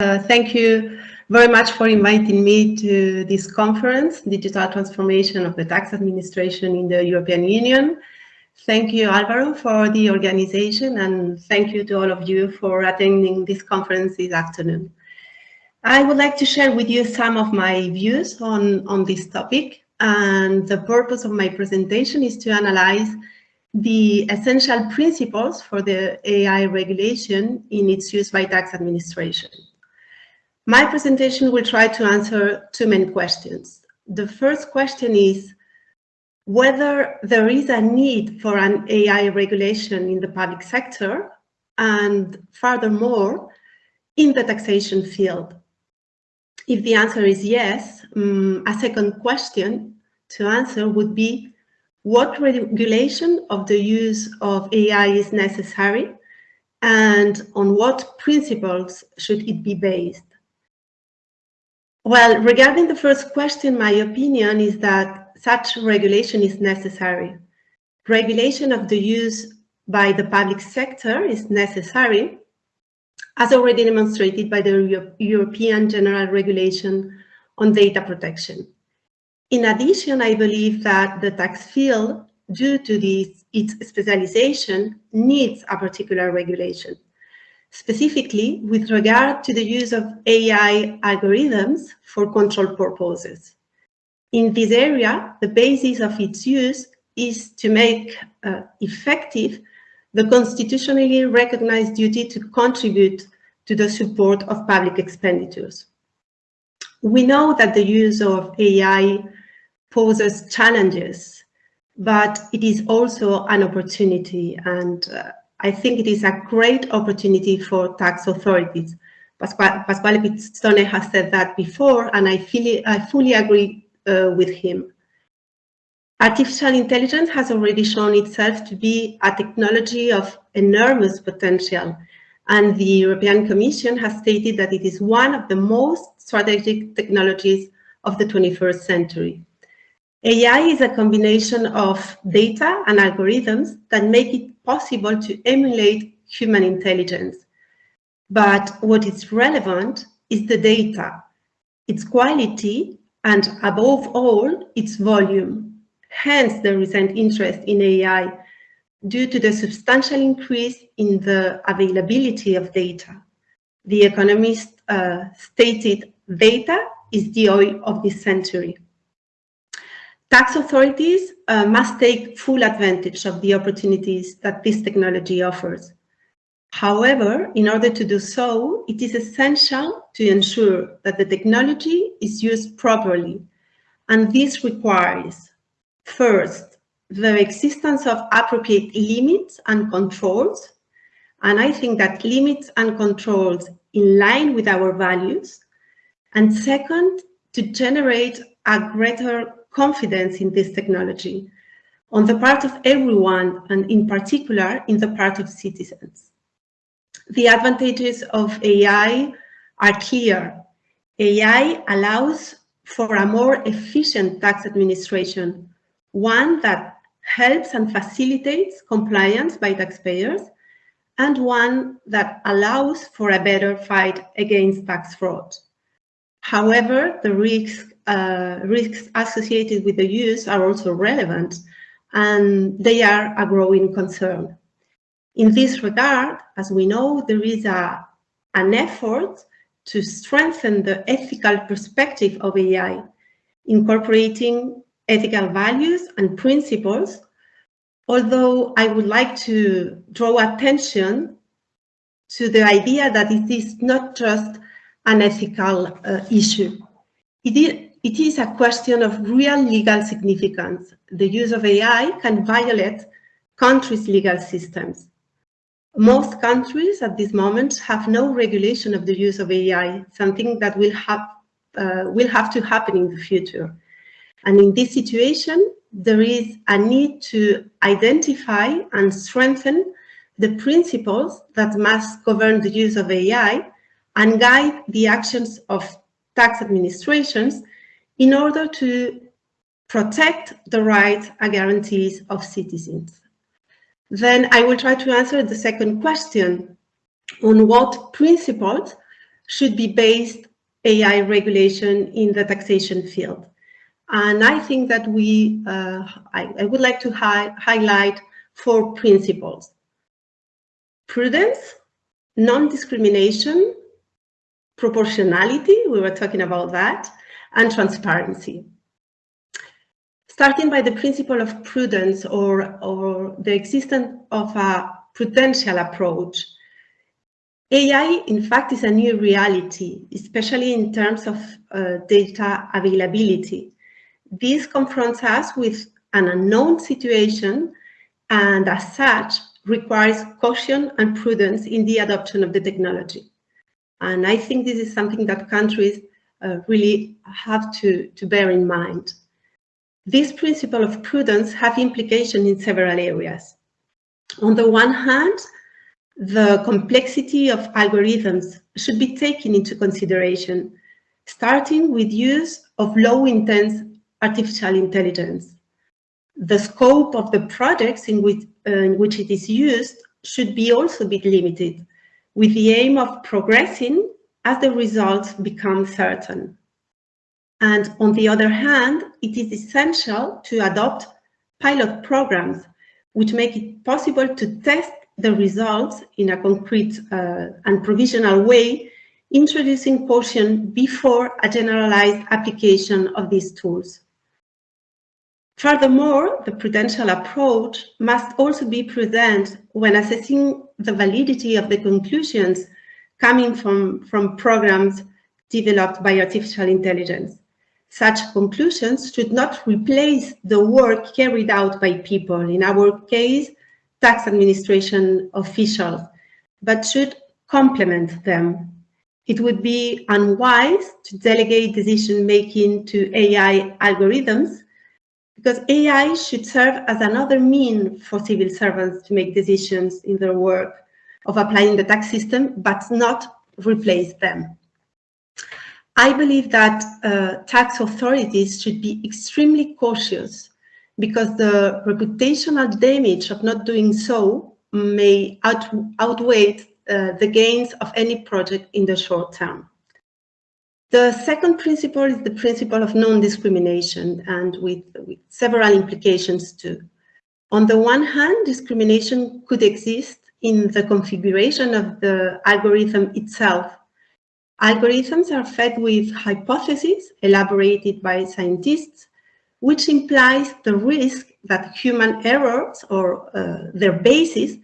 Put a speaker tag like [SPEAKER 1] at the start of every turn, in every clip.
[SPEAKER 1] Uh, thank you very much for inviting me to this conference, Digital Transformation of the Tax Administration in the European Union. Thank you, Alvaro, for the organization, and thank you to all of you for attending this conference this afternoon. I would like to share with you some of my views on, on this topic, and the purpose of my presentation is to analyze the essential principles for the AI regulation in its use by tax administration. My presentation will try to answer two main questions. The first question is whether there is a need for an AI regulation in the public sector and furthermore, in the taxation field. If the answer is yes, um, a second question to answer would be what regulation of the use of AI is necessary and on what principles should it be based? Well, regarding the first question, my opinion is that such regulation is necessary. Regulation of the use by the public sector is necessary, as already demonstrated by the European General Regulation on Data Protection. In addition, I believe that the tax field, due to this, its specialization, needs a particular regulation specifically with regard to the use of AI algorithms for control purposes. In this area, the basis of its use is to make uh, effective the constitutionally recognized duty to contribute to the support of public expenditures. We know that the use of AI poses challenges, but it is also an opportunity and uh, I think it is a great opportunity for tax authorities. Pasquale Pistone has said that before, and I, feel, I fully agree uh, with him. Artificial intelligence has already shown itself to be a technology of enormous potential, and the European Commission has stated that it is one of the most strategic technologies of the 21st century. AI is a combination of data and algorithms that make it possible to emulate human intelligence. But what is relevant is the data, its quality, and above all, its volume. Hence the recent interest in AI due to the substantial increase in the availability of data. The Economist uh, stated data is the oil of this century. Tax authorities uh, must take full advantage of the opportunities that this technology offers. However, in order to do so, it is essential to ensure that the technology is used properly. And this requires, first, the existence of appropriate limits and controls. And I think that limits and controls in line with our values. And second, to generate a greater confidence in this technology on the part of everyone and in particular in the part of citizens. The advantages of AI are clear. AI allows for a more efficient tax administration, one that helps and facilitates compliance by taxpayers, and one that allows for a better fight against tax fraud. However, the risks uh, risks associated with the use are also relevant and they are a growing concern. In this regard, as we know, there is a, an effort to strengthen the ethical perspective of AI, incorporating ethical values and principles, although I would like to draw attention to the idea that it is not just an ethical uh, issue. It is, it is a question of real legal significance. The use of AI can violate countries' legal systems. Most countries at this moment have no regulation of the use of AI, something that will have, uh, will have to happen in the future. And in this situation, there is a need to identify and strengthen the principles that must govern the use of AI and guide the actions of tax administrations in order to protect the rights and guarantees of citizens. Then I will try to answer the second question on what principles should be based AI regulation in the taxation field. And I think that we, uh, I, I, would like to hi highlight four principles. Prudence, non-discrimination, proportionality, we were talking about that, and transparency. Starting by the principle of prudence or, or the existence of a prudential approach. AI, in fact, is a new reality, especially in terms of uh, data availability. This confronts us with an unknown situation and as such requires caution and prudence in the adoption of the technology. And I think this is something that countries really have to, to bear in mind. This principle of prudence have implications in several areas. On the one hand, the complexity of algorithms should be taken into consideration, starting with use of low-intense artificial intelligence. The scope of the projects in which, uh, in which it is used should be also be limited, with the aim of progressing as the results become certain. And on the other hand, it is essential to adopt pilot programs which make it possible to test the results in a concrete uh, and provisional way, introducing caution before a generalized application of these tools. Furthermore, the prudential approach must also be present when assessing the validity of the conclusions coming from, from programs developed by artificial intelligence. Such conclusions should not replace the work carried out by people, in our case, tax administration officials, but should complement them. It would be unwise to delegate decision-making to AI algorithms because AI should serve as another mean for civil servants to make decisions in their work of applying the tax system, but not replace them. I believe that uh, tax authorities should be extremely cautious because the reputational damage of not doing so may out outweigh uh, the gains of any project in the short term. The second principle is the principle of non-discrimination and with, with several implications too. On the one hand, discrimination could exist in the configuration of the algorithm itself. Algorithms are fed with hypotheses elaborated by scientists, which implies the risk that human errors or uh, their basis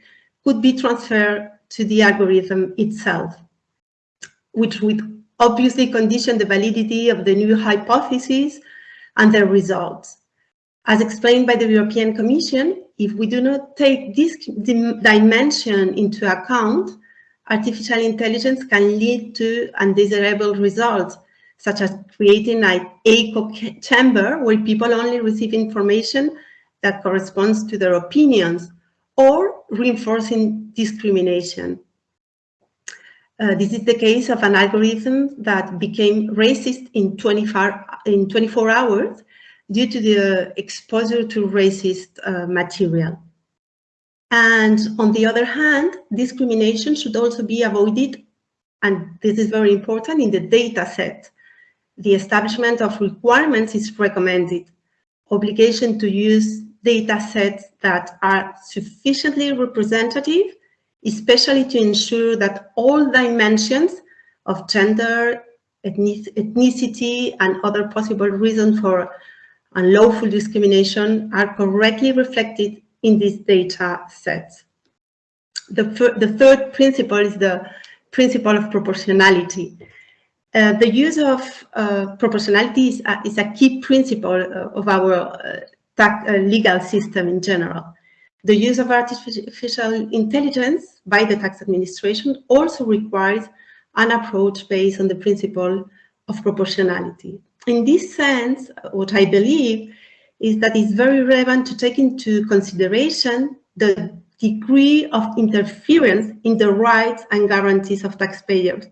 [SPEAKER 1] could be transferred to the algorithm itself, which would obviously condition the validity of the new hypotheses and their results. As explained by the European Commission, if we do not take this dimension into account, artificial intelligence can lead to undesirable results, such as creating an echo chamber where people only receive information that corresponds to their opinions, or reinforcing discrimination. Uh, this is the case of an algorithm that became racist in 24, in 24 hours due to the exposure to racist uh, material. And on the other hand, discrimination should also be avoided, and this is very important, in the data set. The establishment of requirements is recommended. Obligation to use data sets that are sufficiently representative especially to ensure that all dimensions of gender, ethnicity, and other possible reasons for unlawful discrimination are correctly reflected in these data sets. The, the third principle is the principle of proportionality. Uh, the use of uh, proportionality is a, is a, key principle uh, of our uh, uh, legal system in general. The use of artificial intelligence by the tax administration also requires an approach based on the principle of proportionality. In this sense, what I believe is that it's very relevant to take into consideration the degree of interference in the rights and guarantees of taxpayers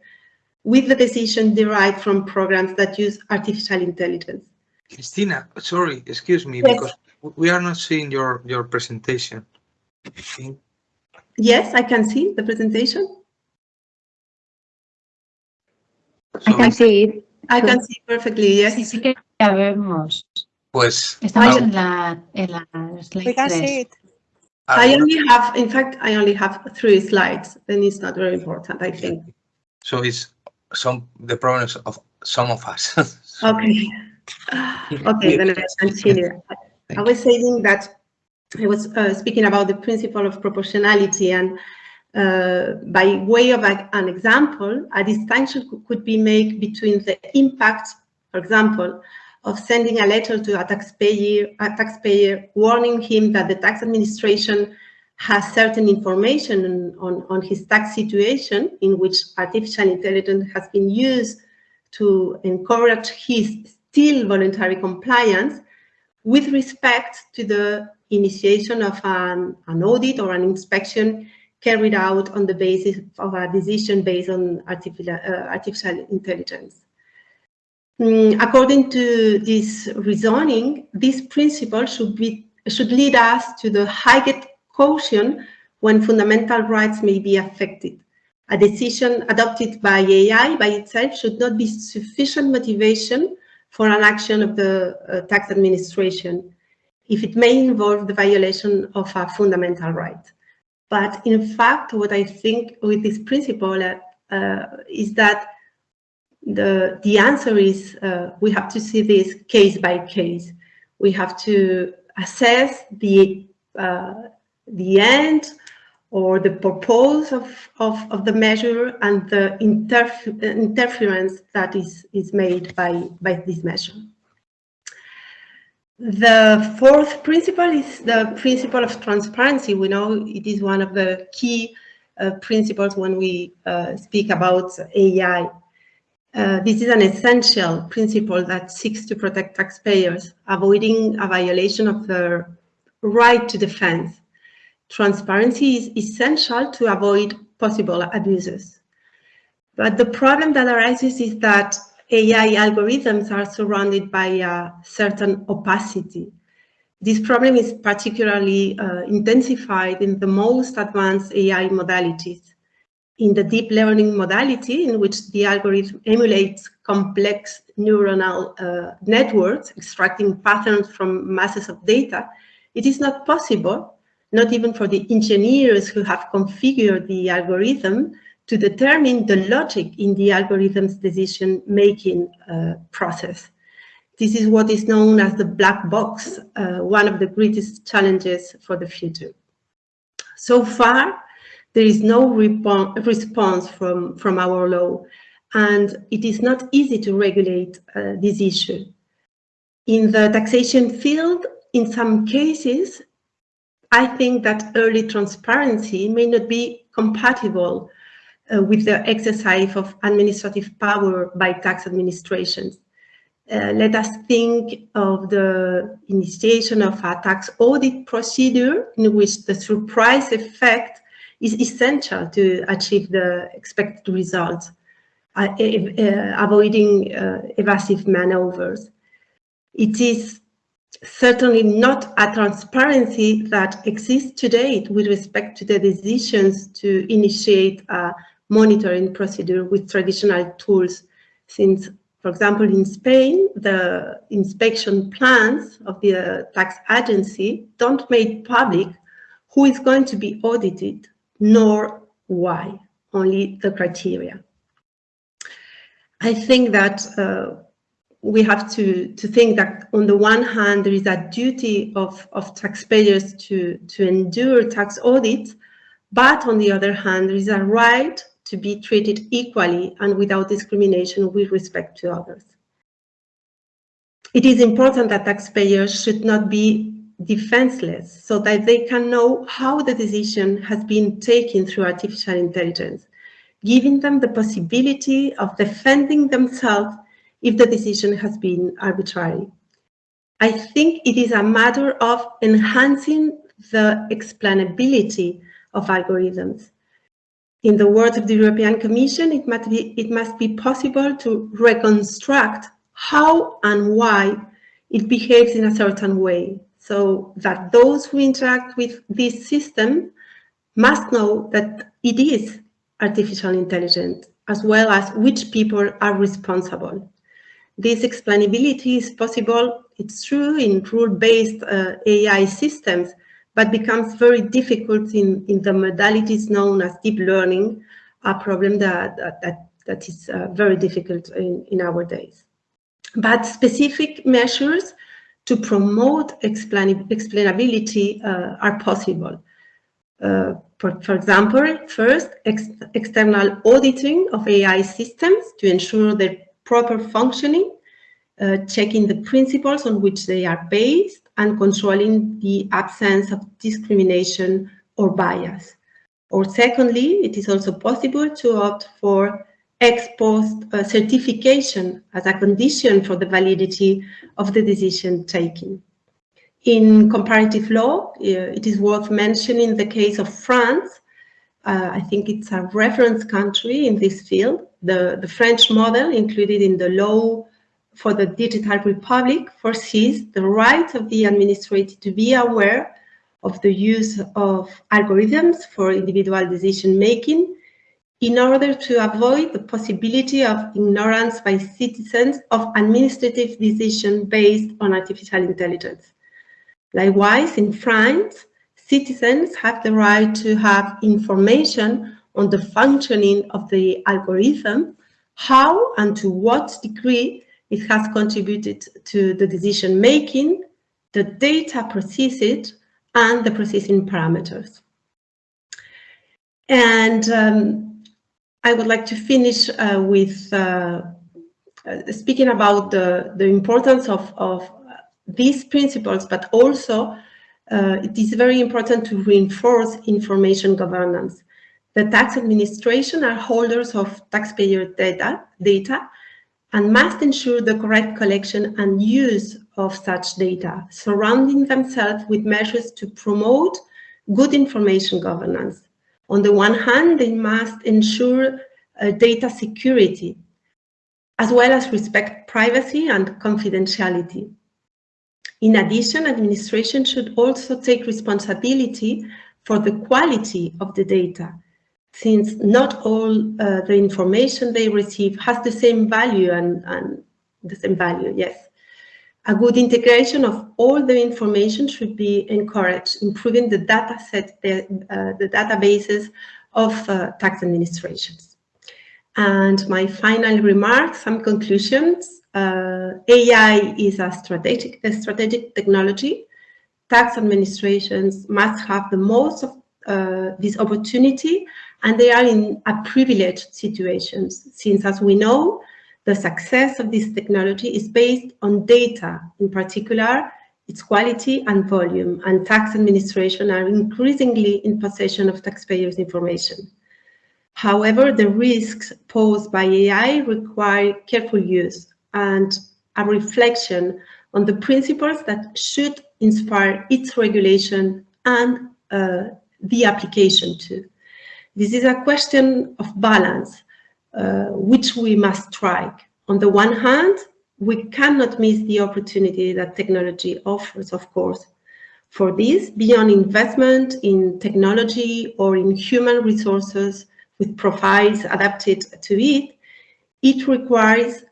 [SPEAKER 1] with the decision derived from programs that use artificial intelligence.
[SPEAKER 2] Christina, sorry, excuse me, yes. because we are not seeing your, your presentation.
[SPEAKER 1] Yes, I can see the presentation.
[SPEAKER 3] I can see it.
[SPEAKER 1] I can see perfectly, yes.
[SPEAKER 4] Sí, sí que la vemos.
[SPEAKER 2] Pues
[SPEAKER 4] Estamos
[SPEAKER 2] no,
[SPEAKER 4] en la, en la slide
[SPEAKER 5] We can
[SPEAKER 4] 3.
[SPEAKER 5] see it.
[SPEAKER 1] I only have, in fact, I only have three slides, and it's not very important, I think.
[SPEAKER 2] so it's some the problems of some of us.
[SPEAKER 1] Okay. Okay, then I continue. I was saying that I was uh, speaking about the principle of proportionality and uh, by way of a- an example, a distinction cou- could be made between the impact, for example, of sending a letter to a taxpayer, a taxpayer warning him that the tax administration has certain information on, on, on his tax situation in which artificial intelligence has been used to encourage his still voluntary compliance with respect to the initiation of an, an audit or an inspection carried out on the basis of a decision based on artificial, uh, artificial intelligence. Mm, according to this reasoning, this principle should, be, should lead us to the highest caution when fundamental rights may be affected. A decision adopted by AI by itself should not be sufficient motivation for an action of the uh, tax administration if it may involve the violation of a fundamental right. But in fact, what I think with this principle uh, is that the, the answer is uh, we have to see this case by case. We have to assess the, uh, the end or the purpose of, of, of the measure and the interf interference that is, is made by, by this measure. The fourth principle is the principle of transparency. We know it is one of the key uh, principles when we uh, speak about AI. Uh, this is an essential principle that seeks to protect taxpayers, avoiding a violation of their right to defense. Transparency is essential to avoid possible abuses. But the problem that arises is that AI algorithms are surrounded by a certain opacity. This problem is particularly uh, intensified in the most advanced AI modalities. In the deep learning modality, in which the algorithm emulates complex neuronal uh, networks, extracting patterns from masses of data, it is not possible, not even for the engineers who have configured the algorithm, to determine the logic in the algorithm's decision-making uh, process. This is what is known as the black box, uh, one of the greatest challenges for the future. So far, there is no response from, from our law, and it is not easy to regulate uh, this issue. In the taxation field, in some cases, I think that early transparency may not be compatible uh, with the exercise of administrative power by tax administrations. Uh, let us think of the initiation of a tax audit procedure in which the surprise effect is essential to achieve the expected results, uh, avoiding uh, evasive maneuvers. It is certainly not a transparency that exists today with respect to the decisions to initiate a monitoring procedure with traditional tools since for example, in Spain, the inspection plans of the tax agency don't make public who is going to be audited, nor why, only the criteria. I think that uh, we have to, to think that on the one hand, there is a duty of, of taxpayers to, to endure tax audits, but on the other hand, there is a right to be treated equally and without discrimination with respect to others. It is important that taxpayers should not be defenseless so that they can know how the decision has been taken through artificial intelligence, giving them the possibility of defending themselves if the decision has been arbitrary. I think it is a matter of enhancing the explainability of algorithms. In the words of the European Commission, it must be, it must be possible to reconstruct how and why it behaves in a certain way so that those who interact with this system must know that it is artificial intelligence as well as which people are responsible. This explainability is possible, it's true, in rule-based uh, AI systems, but becomes very difficult in, in the modalities known as deep learning, a problem that, that, that is uh, very difficult in, in our days. But specific measures to promote explain explainability uh, are possible. Uh, for, for, example, first, ex external auditing of AI systems to ensure their proper functioning, uh, checking the principles on which they are based, and controlling the absence of discrimination or bias. Or secondly, it is also possible to opt for ex post uh, certification as a condition for the validity of the decision taken. In comparative law, uh, it is worth mentioning the case of France. Uh, I think it's a reference country in this field. The, the French model included in the law for the Digital Republic foresees the right of the administrator to be aware of the use of algorithms for individual decision making in order to avoid the possibility of ignorance by citizens of administrative decision based on artificial intelligence. Likewise, in France, citizens have the right to have information on the functioning of the algorithm, how and to what degree it has contributed to the decision making, the data processed, and the processing parameters. And um, I would like to finish uh, with uh, uh, speaking about the, the importance of, of these principles, but also uh, it is very important to reinforce information governance. The tax administration are holders of taxpayer data, data and must ensure the correct collection and use of such data, surrounding themselves with measures to promote good information governance. On the one hand, they must ensure uh, data security, as well as respect privacy and confidentiality. In addition, administration should also take responsibility for the quality of the data, since not all uh, the information they receive has the same value and, and the same value, yes. A good integration of all the information should be encouraged, improving the data set, the, uh, the databases of uh, tax administrations. And my final remarks, some conclusions. Uh, AI is a strategic, a strategic technology. Tax administrations must have the most of uh, this opportunity and they are in a privileged situations since as we know the success of this technology is based on data in particular its quality and volume and tax administration are increasingly in possession of taxpayers information however the risks posed by ai require careful use and a reflection on the principles that should inspire its regulation and uh, the application to. This is a question of balance, uh, which we must strike. On the one hand, we cannot miss the opportunity that technology offers, of course. For this, beyond investment in technology or in human resources with profiles adapted to it, it requires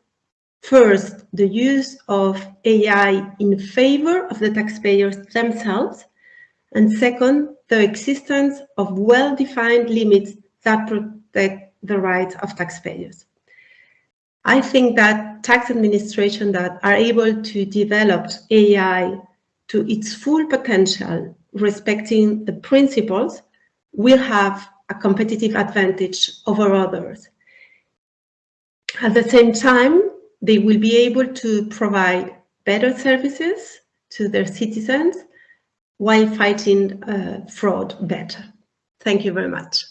[SPEAKER 1] First, the use of AI in favor of the taxpayers themselves. And second, the existence of well-defined limits that protect the rights of taxpayers. I think that tax administrations that are able to develop AI to its full potential, respecting the principles, will have a competitive advantage over others. At the same time, they will be able to provide better services to their citizens while fighting uh, fraud better. Thank you very much.